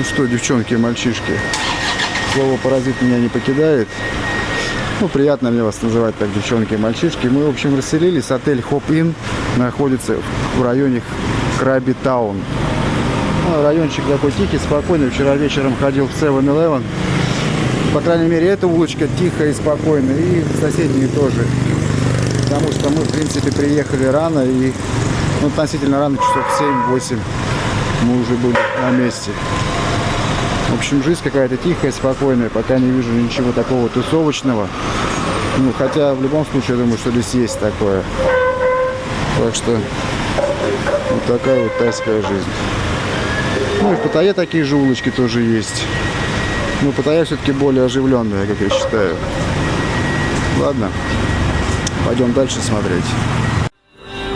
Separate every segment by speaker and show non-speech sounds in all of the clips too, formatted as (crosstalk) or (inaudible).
Speaker 1: Ну что, девчонки и мальчишки, слово паразит меня не покидает. Ну, приятно мне вас называть так, девчонки и мальчишки. Мы, в общем, расселились. Отель Хоп Inn находится в районе Краби Таун. Ну, райончик такой тихий, спокойный. Вчера вечером ходил в 7-Eleven. По крайней мере, эта улочка тихая и спокойная. И соседние тоже. Потому что мы, в принципе, приехали рано. И ну, относительно рано, часов 7-8 мы уже были на месте. В общем, жизнь какая-то тихая, спокойная, пока не вижу ничего такого тусовочного. Ну, хотя в любом случае, я думаю, что здесь есть такое. Так что вот такая вот тайская жизнь. Ну и в Паттайе такие же улочки тоже есть. Но Паттайя все-таки более оживленная, как я считаю. Ладно, пойдем дальше смотреть.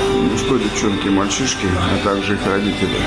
Speaker 1: Ну что, девчонки, мальчишки, а также их родители.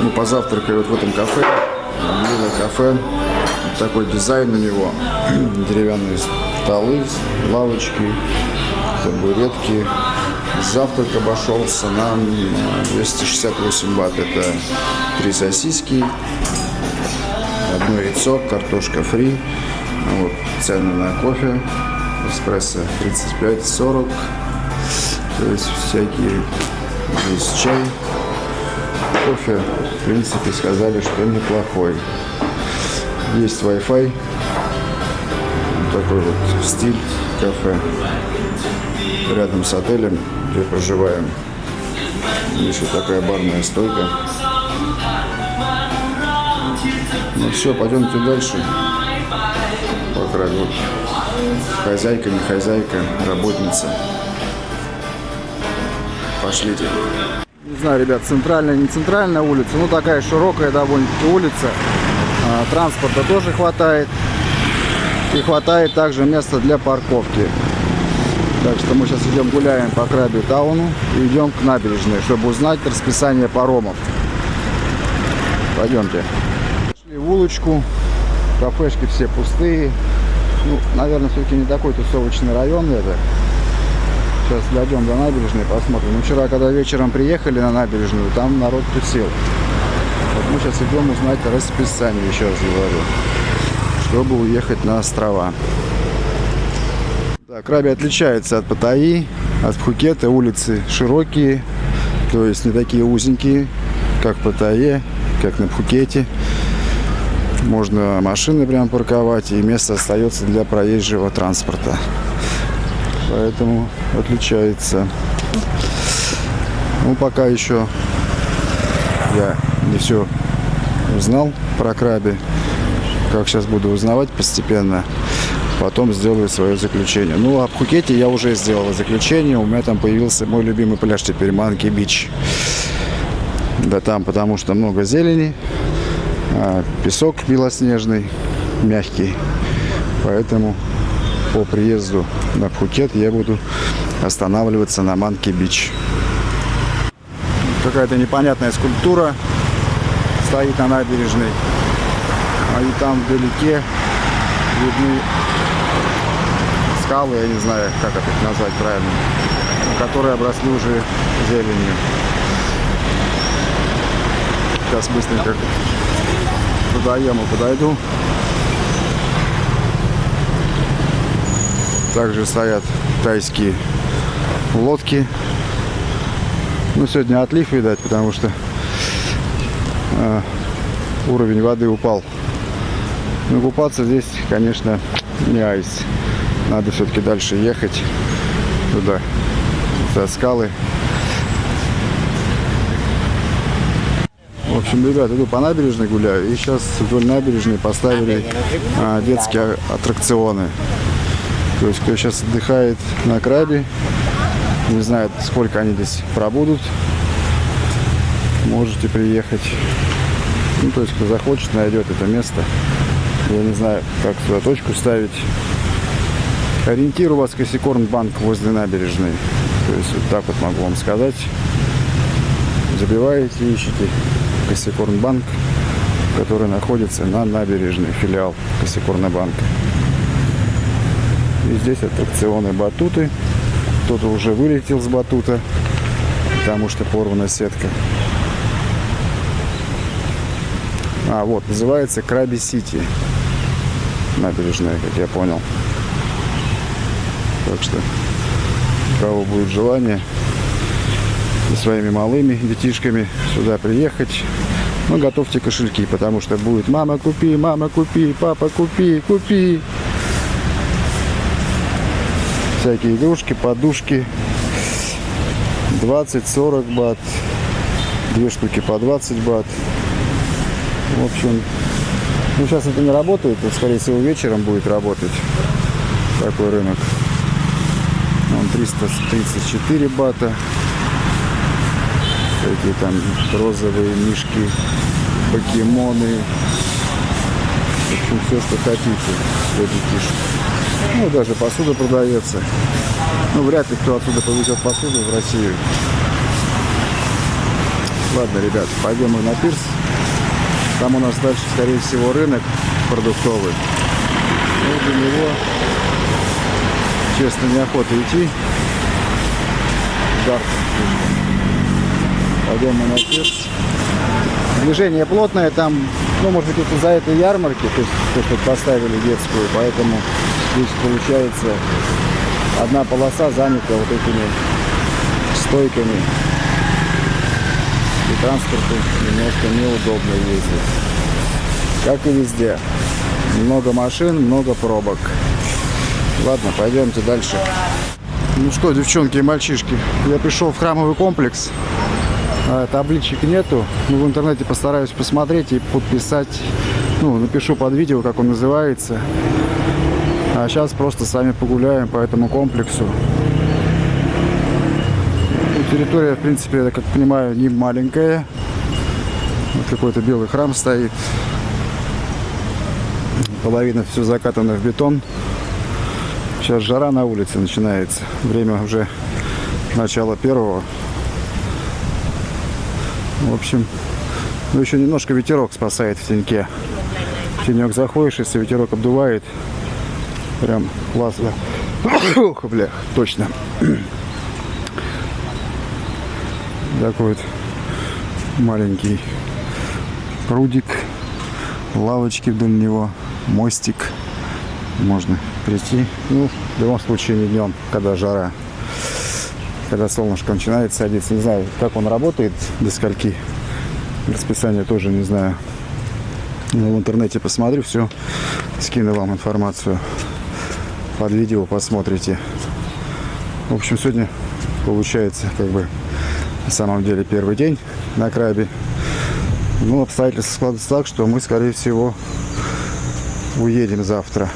Speaker 1: Мы позавтракали вот в этом кафе. Милое кафе. Такой дизайн у него. (clears throat) Деревянные столы, лавочки, табуретки. Завтрак обошелся нам 268 бат. Это три сосиски, одно яйцо, картошка фри. Вот, цены на кофе. Эспрессо 35-40. То есть всякие здесь чай. Кофе, в принципе, сказали, что неплохой. Есть Wi-Fi. Такой вот стиль кафе. Рядом с отелем, где проживаем. Вот такая барная стойка. Ну все, пойдемте дальше. По краю. Хозяйка, не хозяйка, работница. Пошлите. Не знаю, ребят, центральная, не центральная улица, ну такая широкая довольно-таки улица. А, транспорта тоже хватает. И хватает также места для парковки. Так что мы сейчас идем гуляем по Краби Тауну и идем к набережной, чтобы узнать расписание паромов. Пойдемте. Пошли в улочку. Кафешки все пустые. Ну, наверное, все-таки не такой тусовочный район это. Сейчас дойдем до набережной, посмотрим. Ну, вчера, когда вечером приехали на набережную, там народ тусил. Вот мы сейчас идем узнать расписание, еще раз говорю, чтобы уехать на острова. Так, Краби отличается от Паттайи, от Пхукета. Улицы широкие, то есть не такие узенькие, как в Паттайе, как на Пхукете. Можно машины прям парковать, и место остается для проезжего транспорта. Поэтому отличается. Ну, пока еще я не все узнал про краби. Как сейчас буду узнавать постепенно. Потом сделаю свое заключение. Ну, а в Пхукете я уже сделал заключение. У меня там появился мой любимый пляж теперь, Манки Бич. Да там, потому что много зелени. А песок белоснежный, мягкий. Поэтому по приезду на Пхукет я буду останавливаться на Манки Бич. Какая-то непонятная скульптура стоит на набережной. А и там вдалеке видны скалы, я не знаю, как это назвать правильно, которые обросли уже зеленью. Сейчас быстренько к водоему подойду. Также стоят тайские лодки. Ну, сегодня отлив, видать, потому что э, уровень воды упал. Но купаться здесь, конечно, не айс. Надо все-таки дальше ехать туда, за скалы. В общем, ребят, иду по набережной гуляю. И сейчас вдоль набережной поставили а, детские аттракционы. То есть, кто сейчас отдыхает на крабе, не знает, сколько они здесь пробудут, можете приехать. Ну, то есть, кто захочет, найдет это место. Я не знаю, как туда точку ставить. Ориентир у вас Косикорн банк возле набережной. То есть, вот так вот могу вам сказать. Забиваете, ищите Косикорн банк, который находится на набережной, филиал Косикорна банка. И здесь аттракционы батуты. Кто-то уже вылетел с батута, потому что порвана сетка. А, вот, называется Краби Сити. Набережная, как я понял. Так что, кого будет желание со своими малыми детишками сюда приехать, ну, готовьте кошельки, потому что будет мама купи, мама купи, папа купи, купи. Всякие игрушки, подушки. 20-40 бат. Две штуки по 20 бат. В общем, ну сейчас это не работает, это, скорее всего вечером будет работать такой рынок. Он 334 бата. Всякие там розовые мишки, покемоны. В общем, все, что хотите для детишек. Ну, даже посуда продается. Ну, вряд ли кто отсюда повезет посуду в Россию. Ладно, ребят, пойдем мы на пирс. Там у нас дальше, скорее всего, рынок продуктовый. Ну, до него, честно, неохота идти. Пойдем мы на пирс. Движение плотное, там, ну, может быть, это за этой ярмарки, то есть, то, что поставили детскую, поэтому здесь получается одна полоса занята вот этими стойками. И транспорту немножко неудобно ездить. Как и везде. Много машин, много пробок. Ладно, пойдемте дальше. Ну что, девчонки и мальчишки, я пришел в храмовый комплекс. А, табличек нету. Ну, в интернете постараюсь посмотреть и подписать. Ну, напишу под видео, как он называется. А сейчас просто с вами погуляем по этому комплексу. Ну, территория, в принципе, я как понимаю, не маленькая. Вот какой-то белый храм стоит. Половина все закатана в бетон. Сейчас жара на улице начинается. Время уже начало первого. В общем, ну еще немножко ветерок спасает в теньке. В тенек заходишь, если ветерок обдувает, прям классно. (coughs) Ох, бля, точно. (coughs) Такой вот маленький прудик, лавочки вдоль него, мостик. Можно прийти. Ну, в любом случае не днем, когда жара когда солнышко начинает садиться. Не знаю, как он работает, до скольки. Расписание тоже не знаю. Но в интернете посмотрю, все, скину вам информацию. Под видео посмотрите. В общем, сегодня получается, как бы, на самом деле, первый день на крабе. Ну, обстоятельства складываются так, что мы, скорее всего, уедем завтра.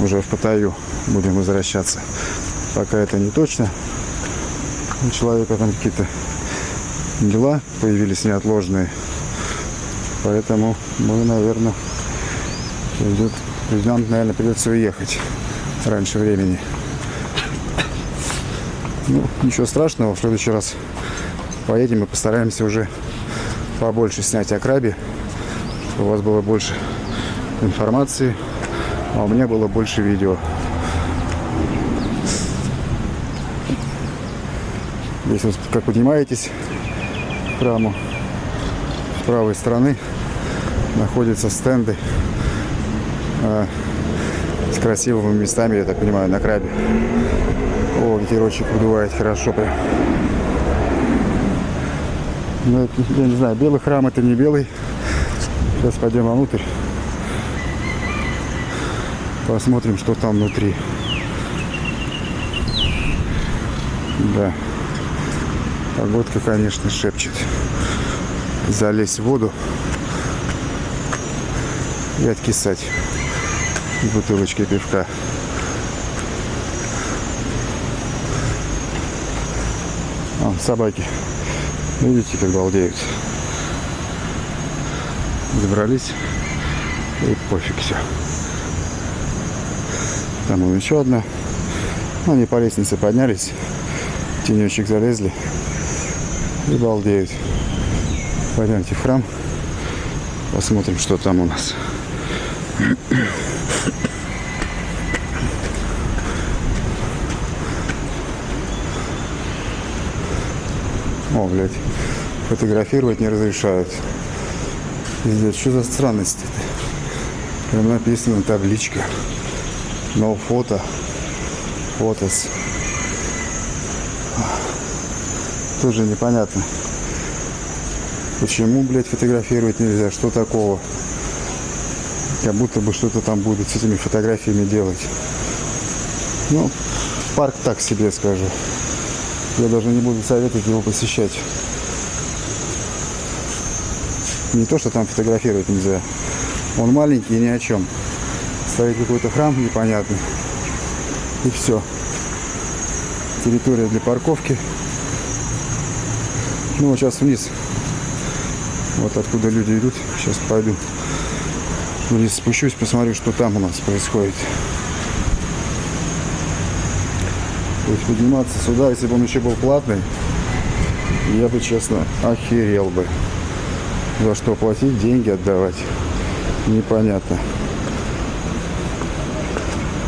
Speaker 1: Уже в Паттайю будем возвращаться. Пока это не точно у человека там какие-то дела появились неотложные. Поэтому мы, наверное, придет, придем, наверное, придется уехать раньше времени. Ну, ничего страшного, в следующий раз поедем и постараемся уже побольше снять о крабе, чтобы у вас было больше информации, а у меня было больше видео. Здесь, вот, как поднимаетесь к с правой стороны находятся стенды с красивыми местами, я так понимаю, на крабе. О, ветерочек выдувает хорошо прям. Ну, это, я не знаю, белый храм это не белый. Сейчас пойдем внутрь. Посмотрим, что там внутри. Да. Погодка, конечно, шепчет. Залезть в воду и откисать бутылочкой пивка. Вон, собаки. Видите, как балдеют. Забрались. И пофиг все. Там вон еще одна. Они по лестнице поднялись. Тенечек залезли и балдеют. Пойдемте в храм, посмотрим, что там у нас. О, блядь, фотографировать не разрешают. Пиздец, что за странность это? Прям написано табличка. No фото. Фотос. Тоже непонятно. Почему, блядь, фотографировать нельзя? Что такого? Как будто бы что-то там будет с этими фотографиями делать. Ну, парк так себе скажу. Я даже не буду советовать его посещать. Не то, что там фотографировать нельзя. Он маленький и ни о чем. Стоит какой-то храм непонятный. И все. Территория для парковки. Ну вот сейчас вниз. Вот откуда люди идут. Сейчас пойду. Вниз спущусь, посмотрю, что там у нас происходит. Есть подниматься сюда, если бы он еще был платный, я бы, честно, охерел бы. За что платить, деньги отдавать, непонятно.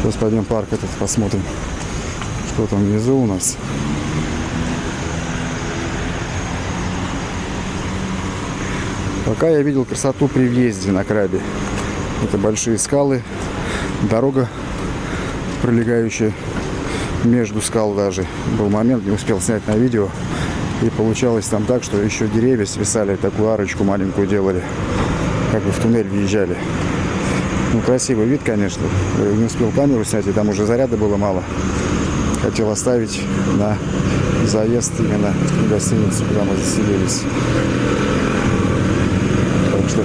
Speaker 1: Сейчас пойдем парк этот посмотрим, что там внизу у нас. Пока я видел красоту при въезде на крабе. Это большие скалы, дорога, пролегающая между скал даже. Был момент, не успел снять на видео. И получалось там так, что еще деревья свисали, такую арочку маленькую делали. Как бы в туннель въезжали. Ну, красивый вид, конечно. Не успел камеру снять, и там уже заряда было мало. Хотел оставить на заезд именно в гостиницу, куда мы заселились. Так что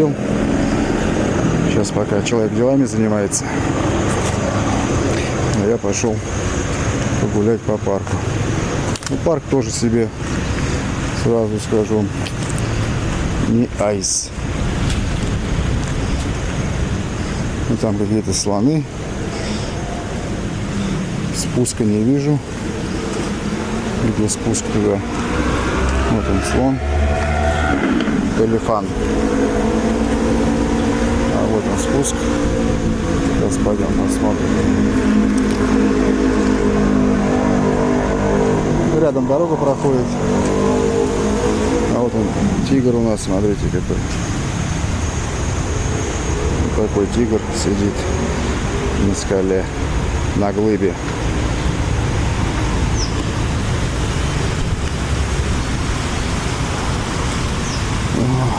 Speaker 1: зарядил. Сейчас пока человек делами занимается, а я пошел погулять по парку. Ну, парк тоже себе, сразу скажу, не айс. Ну, там какие-то слоны. Спуска не вижу. Где спуск туда? Вот он слон. Элефант. Вот спуск. Сейчас пойдем посмотрим. Рядом дорога проходит. А вот он, тигр у нас, смотрите какой. Вот такой тигр сидит на скале, на глыбе.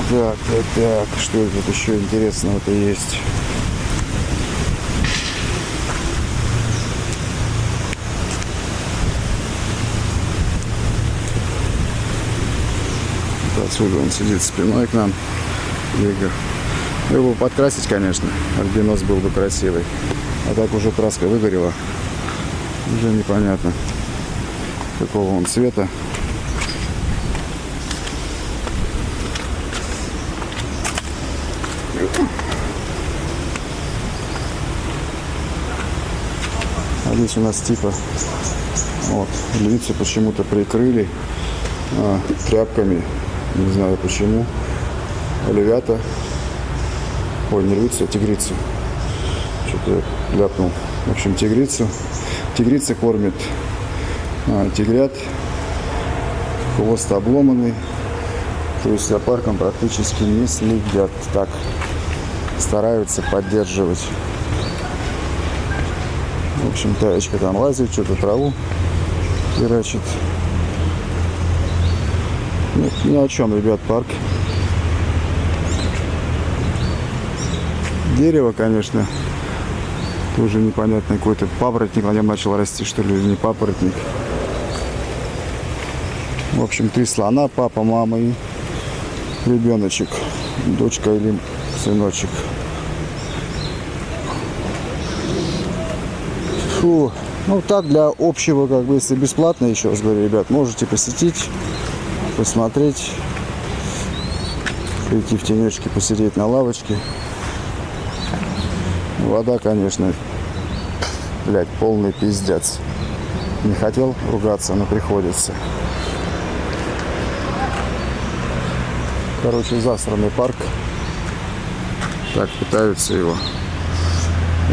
Speaker 1: Так, так, так, что тут еще интересного-то есть? Отсюда он сидит спиной к нам. Игорь. Его подкрасить, конечно. Альбинос был бы красивый. А так уже краска выгорела. Уже непонятно, какого он цвета. Здесь у нас типа вот львицу почему-то прикрыли а, тряпками не знаю почему. Львята. Ой, не львицу, а тигрицу. Что-то я ляпнул. В общем, тигрицу. Тигрица кормит а, тигрят. Хвост обломанный. То есть за парком практически не следят. Так, стараются поддерживать. В общем, таечка там лазит, что-то траву херачит. Ну, ни о чем, ребят, парк. Дерево, конечно, тоже непонятно какой-то папоротник на нем начал расти, что ли, не папоротник. В общем, три слона, папа, мама и ребеночек, дочка или сыночек. Фу. Ну так для общего, как бы, если бесплатно, еще раз говорю, ребят, можете посетить посмотреть, прийти в тенечке, посидеть на лавочке. Вода, конечно, блядь, полный пиздец. Не хотел ругаться, но приходится. Короче, засранный парк. Так пытаются его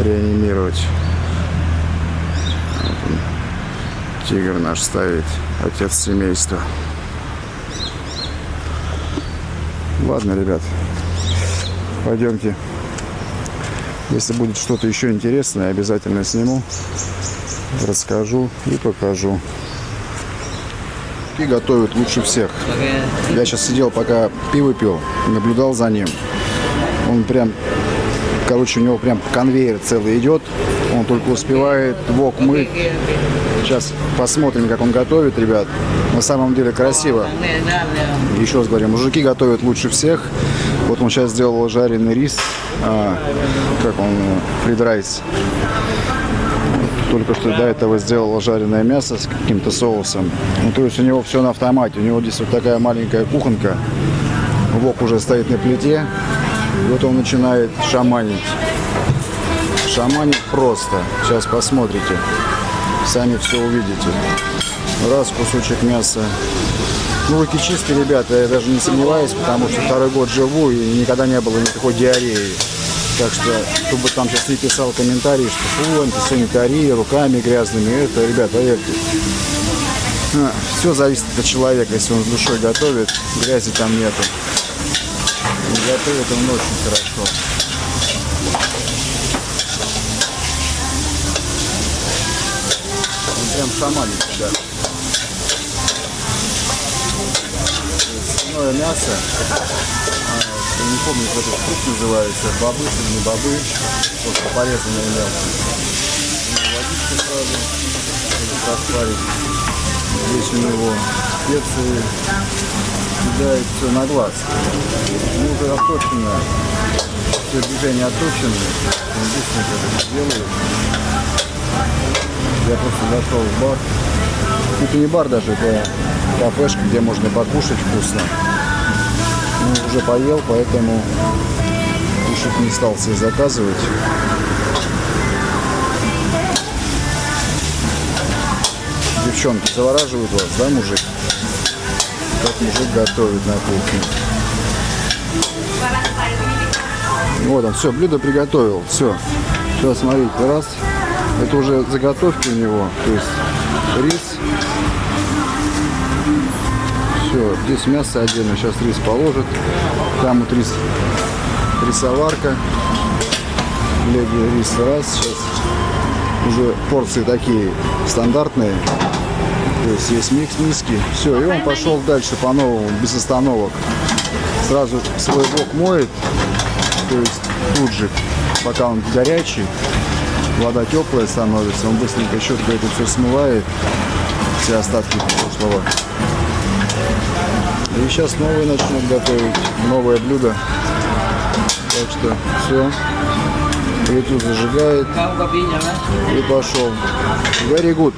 Speaker 1: реанимировать. Вот тигр наш ставит, отец семейства. Ладно, ребят, пойдемте. Если будет что-то еще интересное, обязательно сниму, расскажу и покажу. И готовят лучше всех. Я сейчас сидел, пока пиво пил, наблюдал за ним. Он прям, короче, у него прям конвейер целый идет. Только успевает вок мыть. Сейчас посмотрим, как он готовит, ребят. На самом деле красиво. Еще раз говорю, мужики готовят лучше всех. Вот он сейчас сделал жареный рис. А, как он? Фрид райс. Только что до этого сделал жареное мясо с каким-то соусом. Ну, то есть у него все на автомате. У него здесь вот такая маленькая кухонка. Вок уже стоит на плите. И вот он начинает шаманить. Шаманить просто. Сейчас посмотрите. Сами все увидите. Раз кусочек мяса. Ну, руки чистые, ребята, я даже не сомневаюсь, потому что второй год живу и никогда не было никакой диареи. Так что, кто бы там сейчас не писал комментарии, что фу, антисанитария, руками грязными, это, ребята, поверьте. А, все зависит от человека, если он с душой готовит, грязи там нету. Готовит он очень хорошо. Прям шаманит, ребята. Свиное мясо я не помню, как этот фрукт называется, бобы или не бобы, просто порезанное мясо. Водичка сразу, чтобы расплавить. Здесь у него специи, кидает все на глаз. Ну, уже отточено, все движения отточены, он быстренько это делает. Я просто зашел в бар. Это не бар даже, это кафешка, где можно покушать вкусно ну, уже поел, поэтому кушать не стал себе заказывать. Девчонки завораживают вас, да, мужик? Как мужик готовит на кухне. Вот он, все, блюдо приготовил, все. Сейчас смотрите, раз. Это уже заготовки у него, то есть рис, все, здесь мясо отдельно, сейчас рис положит. Там вот рис, рисоварка. Леги рис раз, сейчас уже порции такие стандартные. То есть есть микс миски. Все, и он пошел дальше по-новому, без остановок. Сразу свой бок моет. То есть тут же, пока он горячий, вода теплая становится, он быстренько щеткой это все смывает, все остатки прошлого. И сейчас новые начнут готовить, новое блюдо. Так что все. Плиту зажигает. И пошел. Very good.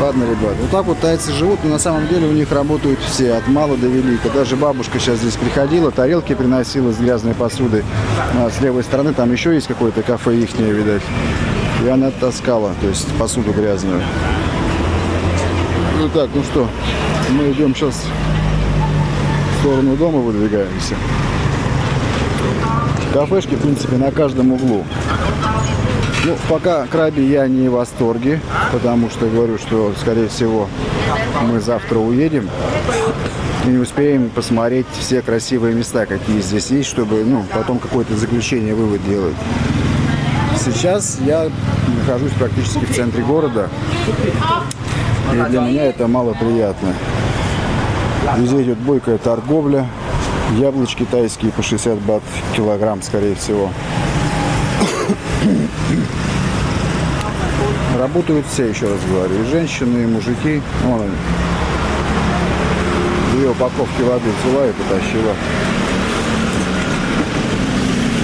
Speaker 1: Ладно, ребят, вот так вот тайцы живут, но на самом деле у них работают все, от мала до велика. Даже бабушка сейчас здесь приходила, тарелки приносила с грязной посудой. А с левой стороны там еще есть какое-то кафе ихнее, видать. И она таскала, то есть посуду грязную. Ну так, ну что, мы идем сейчас в сторону дома выдвигаемся. Кафешки, в принципе, на каждом углу. Ну, пока краби я не в восторге, потому что говорю, что, скорее всего, мы завтра уедем и не успеем посмотреть все красивые места, какие здесь есть, чтобы, ну, потом какое-то заключение, вывод делать. Сейчас я нахожусь практически в центре города. И для меня это мало приятно. Везде идет бойкая торговля. Яблочки тайские по 60 бат килограмм, скорее всего. Работают все, еще раз говорю. И женщины, и мужики. Вон. Две упаковки воды взяла и потащила.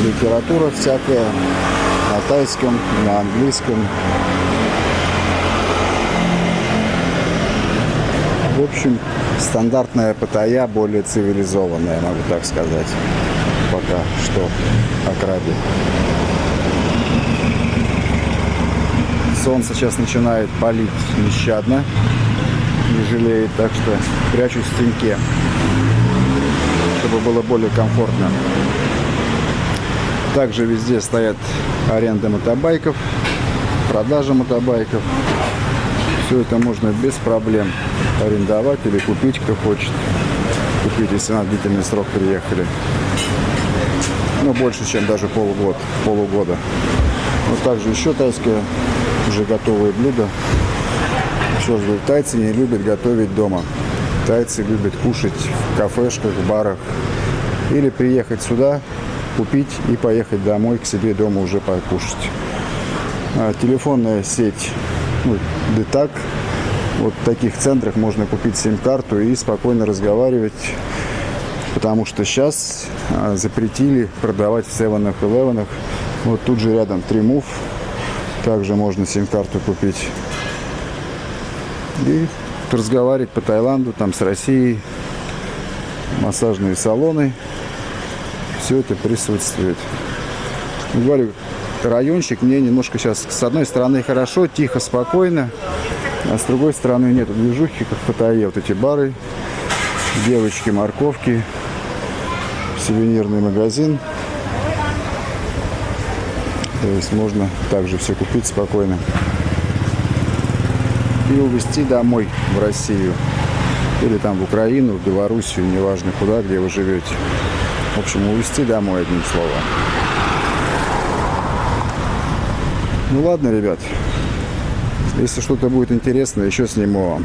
Speaker 1: Литература всякая. На тайском, на английском. В общем, стандартная Паттайя, более цивилизованная, могу так сказать. Пока что о. Солнце сейчас начинает палить нещадно, не жалеет, так что прячусь в теньке, чтобы было более комфортно. Также везде стоят аренда мотобайков, продажа мотобайков. Все это можно без проблем арендовать или купить, кто хочет. купить, если на длительный срок приехали. Ну, больше, чем даже полугод, полугода. Вот также еще тайское, уже готовые блюда. Еще раз говорю, тайцы не любят готовить дома. Тайцы любят кушать в кафешках, в барах. Или приехать сюда, купить и поехать домой к себе дома уже покушать. А, телефонная сеть ну, Детак. Вот в таких центрах можно купить сим-карту и спокойно разговаривать потому что сейчас а, запретили продавать в 7-Eleven. Вот тут же рядом Тримув, также можно сим-карту купить. И разговаривать по Таиланду, там с Россией, массажные салоны, все это присутствует. Говорю, райончик мне немножко сейчас, с одной стороны, хорошо, тихо, спокойно, а с другой стороны нет движухи, как в Паттайе, вот эти бары, девочки, морковки, сувенирный магазин. То есть можно также все купить спокойно. И увезти домой в Россию. Или там в Украину, в Белоруссию, неважно куда, где вы живете. В общем, увезти домой, одним словом. Ну ладно, ребят. Если что-то будет интересно, еще сниму вам.